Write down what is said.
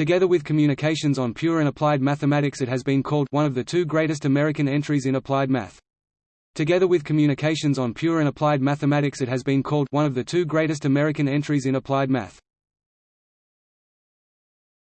Together with Communications on Pure and Applied Mathematics it has been called one of the two greatest American entries in applied math. Together with Communications on Pure and Applied Mathematics it has been called one of the two greatest American entries in applied math.